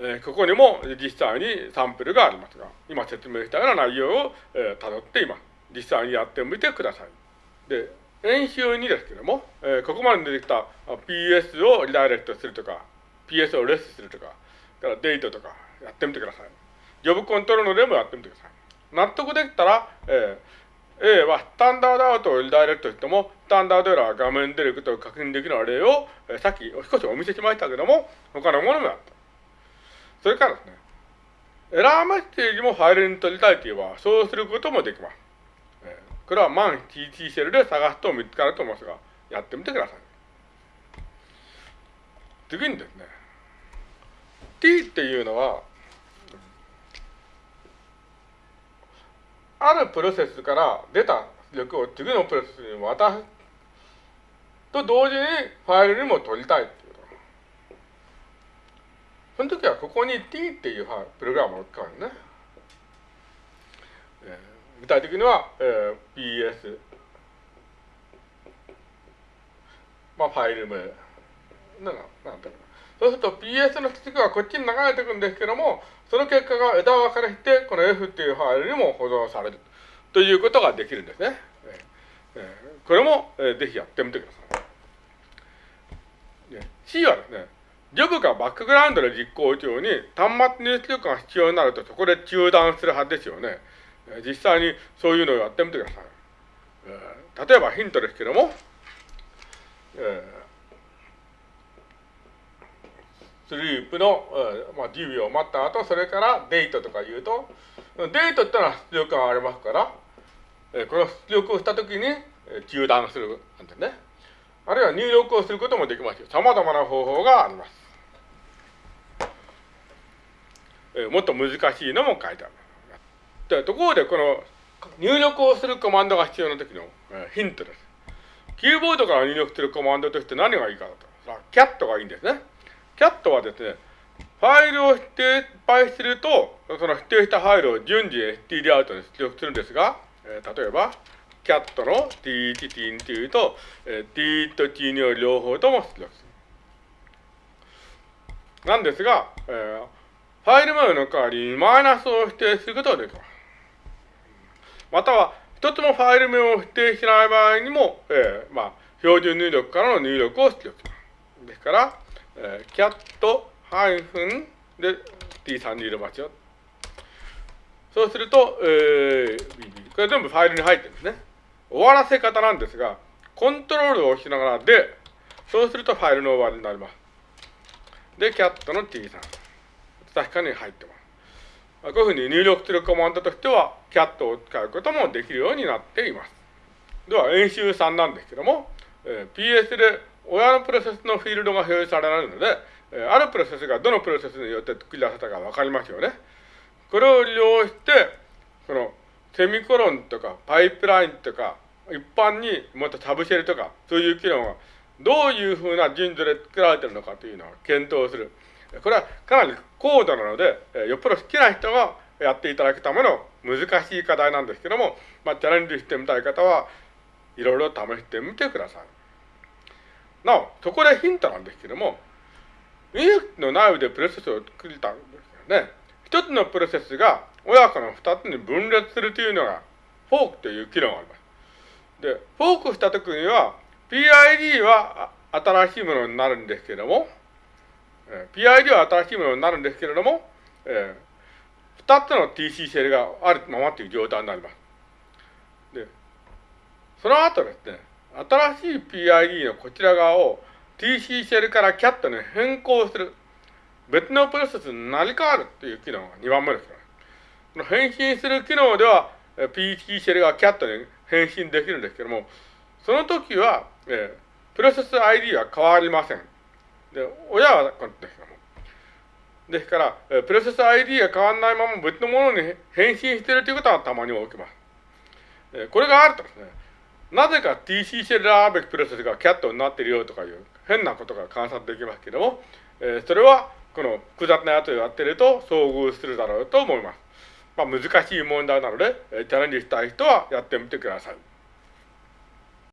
えー、ここにも実際にサンプルがありますが、今説明したような内容を、えー、辿って今、実際にやってみてください。で、演習2ですけども、えー、ここまで出てきた PS をリダイレクトするとか、PS をレスするとか、からデートとかやってみてください。ジョブコントロールでもやってみてください。納得できたら、えー、A はスタンダードアウトをリダイレクトしても、スタンダードエラーが画面出ることを確認できる例を、えー、さっき少しお見せしましたけども、他のものもやった。それからですね、エラーメッセージもファイルに取りたいといえば、そうすることもできます。えー、これはマン TT シェルで探すと見つかると思いますが、やってみてください。次にですね、T っていうのは、あるプロセスから出た出力を次のプロセスに渡すと同時にファイルにも取りたいその時はここに t っていうプログラムを使うんね。えー、具体的には、えー、ps まあファイル名なんなんそうすると PS の出力はこっちに流れていくんですけども、その結果が枝分かれして、この F っていうファイルにも保存されるということができるんですね。えー、これも、えー、ぜひやってみてください。C はですね、ジョブがバックグラウンドで実行中に端末入出力が必要になるとそこで中断するはずですよね。実際にそういうのをやってみてください。例えばヒントですけども、スリープの、えーまあ、10秒待った後、それからデートとか言うと、デートってのは出力がありますから、えー、この出力をしたときに中断するんですね。あるいは入力をすることもできますよ。様々な方法があります。えー、もっと難しいのも書いてある。でところで、この入力をするコマンドが必要な時の、え、ヒントです。キーボードから入力するコマンドとして何がいいかだと。さあ、キャットがいいんですね。キャットはですね、ファイルを指定配すると、その指定したファイルを順次 std アウトに出力するんですが、えー、例えば、キャットの t1、t2 と、えー、t と t2 を両方とも出力する。なんですが、えー、ファイル名の代わりにマイナスを指定することができます。または、一つもファイル名を指定しない場合にも、えー、まあ、標準入力からの入力を出力します。ですから、えー、キャットハイフンで t3 に入れますよ。そうすると、えー、これ全部ファイルに入ってるんですね。終わらせ方なんですが、コントロールを押しながらで、そうするとファイルの終わりになります。で、キャットの T さん。確かに入ってます。こういうふうに入力するコマンドとしては、キャットを使うこともできるようになっています。では、演習3なんですけども、えー、PS で親のプロセスのフィールドが表示されるので、えー、あるプロセスがどのプロセスによって作り出せたかわかりますよね。これを利用して、そのセミコロンとかパイプラインとか、一般にまたサブシェルとか、そういう機能がどういうふうな順序で作られてるのかというのを検討する。これはかなり高度なので、よっぽど好きな人がやっていただくための難しい課題なんですけども、まあ、チャレンジしてみたい方はいろいろ試してみてください。なお、そこでヒントなんですけども、インフの内部でプロセスを作りたんですよね。一つのプロセスが親子の二つに分裂するというのが、フォークという機能があります。で、フォークしたときには、PID は新しいものになるんですけれども、PID は新しいものになるんですけれども、えー、2つの TC シェルがあるままという状態になります。で、その後ですね、新しい PID のこちら側を TC シェルから CAT に変更する。別のプロセスになり変わるという機能が2番目です。変身する機能では、PT シェルがキャットに変身できるんですけども、その時は、えー、プロセス ID は変わりません。で、親はこうですけども。ですから、えー、プロセス ID が変わらないまま別のものに変身しているということはたまに起きます。えー、これがあるとですね、なぜか TC シェルあるべきプロセスがキャットになっているよとかいう変なことが観察できますけども、えー、それはこの複雑なやつをやっていると遭遇するだろうと思います。まあ、難しい問題なので、チャレンジしたい人はやってみてください。